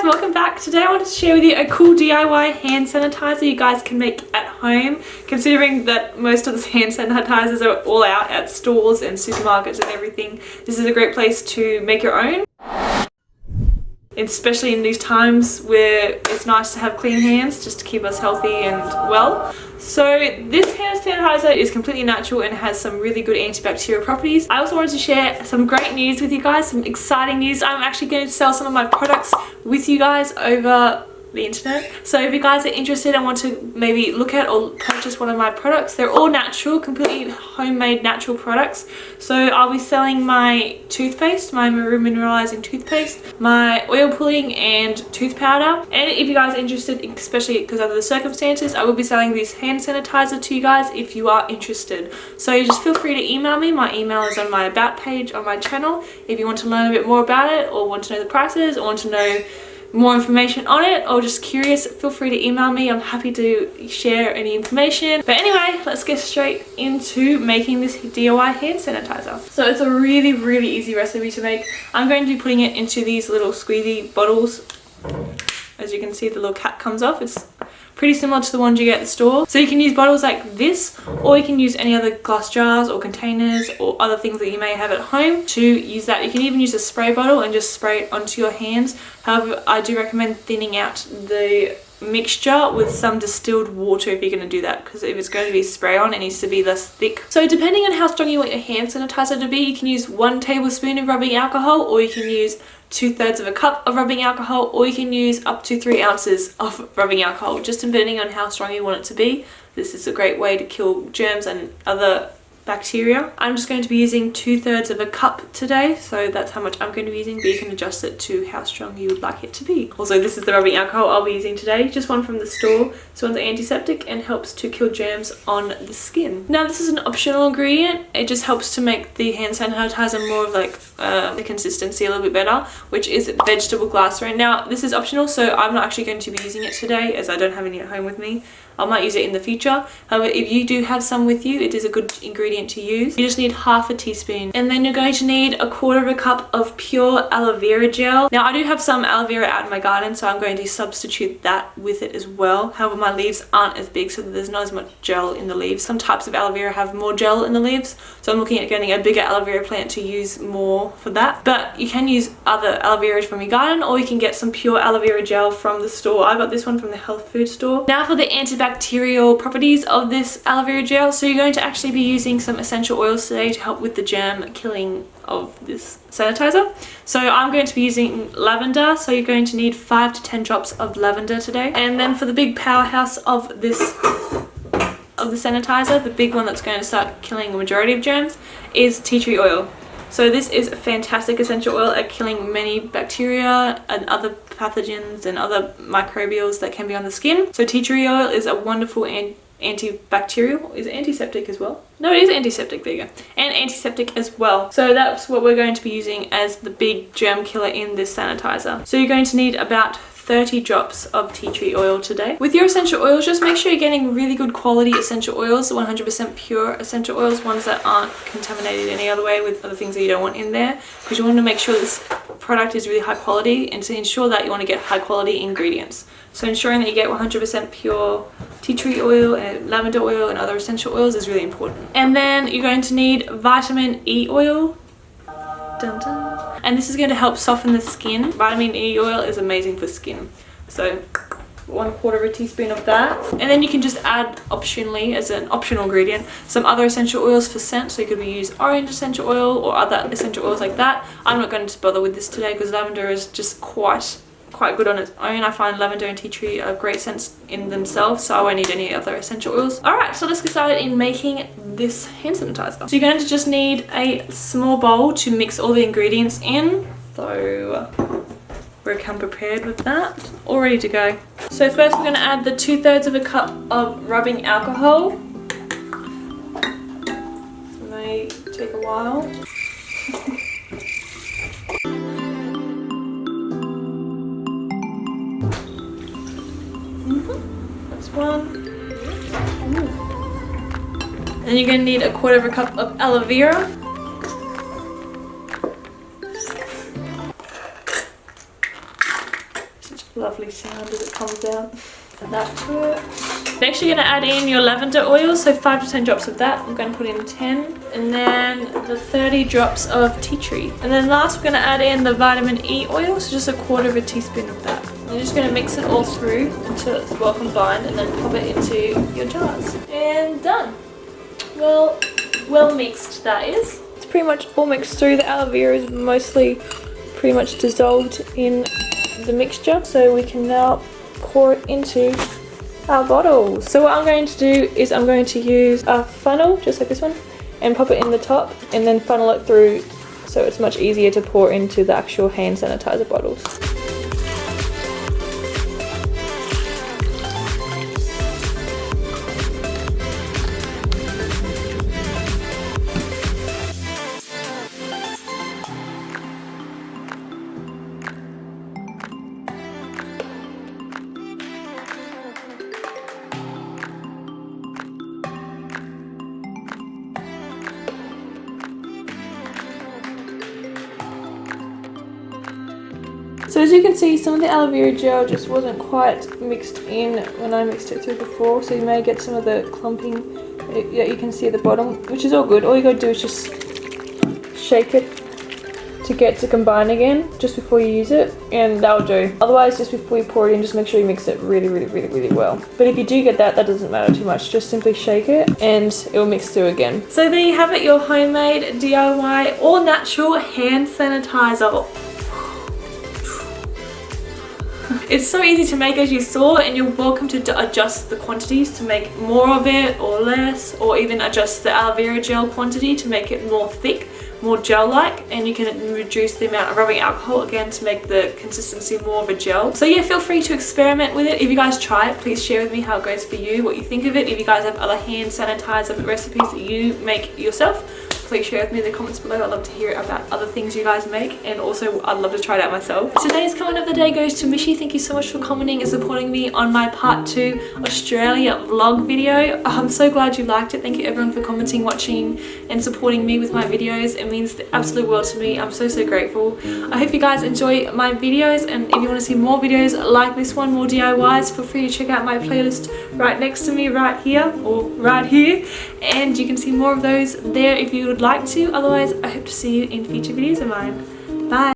guys, welcome back. Today I wanted to share with you a cool DIY hand sanitizer you guys can make at home considering that most of the hand sanitizers are all out at stores and supermarkets and everything. This is a great place to make your own especially in these times where it's nice to have clean hands just to keep us healthy and well. So this hand sanitizer is completely natural and has some really good antibacterial properties. I also wanted to share some great news with you guys, some exciting news. I'm actually going to sell some of my products with you guys over the internet. So if you guys are interested and want to maybe look at or purchase one of my products, they're all natural, completely homemade natural products. So I'll be selling my toothpaste, my Maru Mineralizing toothpaste, my oil pulling and tooth powder. And if you guys are interested, especially because of the circumstances, I will be selling this hand sanitizer to you guys if you are interested. So just feel free to email me. My email is on my about page on my channel. If you want to learn a bit more about it or want to know the prices or want to know more information on it or just curious feel free to email me. I'm happy to share any information. But anyway let's get straight into making this diy hand sanitizer. So it's a really really easy recipe to make. I'm going to be putting it into these little squeezy bottles. As you can see the little cap comes off. It's pretty similar to the ones you get at the store. So you can use bottles like this or you can use any other glass jars or containers or other things that you may have at home to use that. You can even use a spray bottle and just spray it onto your hands. However, I do recommend thinning out the mixture with some distilled water if you're going to do that because if it's going to be spray on it needs to be less thick. So depending on how strong you want your hand sanitizer to be you can use one tablespoon of rubbing alcohol or you can use two-thirds of a cup of rubbing alcohol or you can use up to three ounces of rubbing alcohol just depending on how strong you want it to be. This is a great way to kill germs and other bacteria. I'm just going to be using two thirds of a cup today, so that's how much I'm going to be using, but you can adjust it to how strong you would like it to be. Also, this is the rubbing alcohol I'll be using today, just one from the store. This one's antiseptic and helps to kill germs on the skin. Now, this is an optional ingredient. It just helps to make the hand sanitizer more of like uh, the consistency a little bit better, which is vegetable glycerin. Now, this is optional, so I'm not actually going to be using it today as I don't have any at home with me. I might use it in the future. However, if you do have some with you, it is a good ingredient to use. You just need half a teaspoon. And then you're going to need a quarter of a cup of pure aloe vera gel. Now, I do have some aloe vera out in my garden, so I'm going to substitute that with it as well. However, my leaves aren't as big, so there's not as much gel in the leaves. Some types of aloe vera have more gel in the leaves, so I'm looking at getting a bigger aloe vera plant to use more for that. But you can use other aloe vera from your garden, or you can get some pure aloe vera gel from the store. I got this one from the health food store. Now for the antibacterial antibacterial properties of this aloe vera gel. So you're going to actually be using some essential oils today to help with the germ killing of this sanitizer. So I'm going to be using lavender. So you're going to need 5 to 10 drops of lavender today. And then for the big powerhouse of this of the sanitizer, the big one that's going to start killing the majority of germs, is tea tree oil. So this is a fantastic essential oil at killing many bacteria and other pathogens and other microbials that can be on the skin. So tea tree oil is a wonderful antibacterial is antiseptic as well? No it is antiseptic there you go. And antiseptic as well. So that's what we're going to be using as the big germ killer in this sanitizer. So you're going to need about 30 drops of tea tree oil today. With your essential oils, just make sure you're getting really good quality essential oils, 100% pure essential oils, ones that aren't contaminated any other way with other things that you don't want in there because you want to make sure this product is really high quality and to ensure that you want to get high quality ingredients. So ensuring that you get 100% pure tea tree oil and lavender oil and other essential oils is really important. And then you're going to need vitamin E oil. Dun -dun and this is going to help soften the skin. Vitamin E oil is amazing for skin. So one quarter of a teaspoon of that and then you can just add optionally as an optional ingredient some other essential oils for scent so you could use orange essential oil or other essential oils like that i'm not going to bother with this today because lavender is just quite quite good on its own. I find lavender and tea tree are great scents in themselves, so I won't need any other essential oils. Alright, so let's get started in making this hand sanitizer. So you're going to just need a small bowl to mix all the ingredients in. So we're come prepared with that. All ready to go. So first we're going to add the two thirds of a cup of rubbing alcohol. This may take a while. And you're gonna need a quarter of a cup of aloe vera. Such a lovely sound as it comes out. Add that to it. Next you're going to add in your lavender oil, so 5 to 10 drops of that. I'm going to put in 10. And then the 30 drops of tea tree. And then last we're going to add in the vitamin E oil, so just a quarter of a teaspoon of that. Just going to mix it all through until it's well combined and then pop it into your jars. And done. Well, well mixed that is. It's pretty much all mixed through. The aloe vera is mostly pretty much dissolved in the mixture. So we can now pour it into our bottle. So what I'm going to do is I'm going to use a funnel, just like this one, and pop it in the top and then funnel it through so it's much easier to pour into the actual hand sanitizer bottles. So as you can see, some of the aloe vera gel just wasn't quite mixed in when I mixed it through before. So you may get some of the clumping that you can see at the bottom, which is all good. All you gotta do is just shake it to get to combine again just before you use it and that'll do. Otherwise just before you pour it in just make sure you mix it really really really really well. But if you do get that that doesn't matter too much. Just simply shake it and it will mix through again. So there you have it your homemade diy all natural hand sanitizer It's so easy to make as you saw and you're welcome to adjust the quantities to make more of it or less or even adjust the aloe vera gel quantity to make it more thick more gel-like and you can reduce the amount of rubbing alcohol again to make the consistency more of a gel. So yeah, feel free to experiment with it. If you guys try it, please share with me how it goes for you, what you think of it. If you guys have other hand sanitizer recipes that you make yourself, please share with me in the comments below. I'd love to hear about other things you guys make and also I'd love to try it out myself. Today's comment of the day goes to Mishi. Thank you so much for commenting and supporting me on my part 2 Australia vlog video. Uh, I'm so glad you liked it. Thank you everyone for commenting, watching and supporting me with my videos. It means the absolute world to me. I'm so so grateful. I hope you guys enjoy my videos and if you want to see more videos like this one, more DIYs, feel free to check out my playlist right next to me right here or right here and you can see more of those there if you would like to. Otherwise, I hope to see you in future videos of mine. Bye!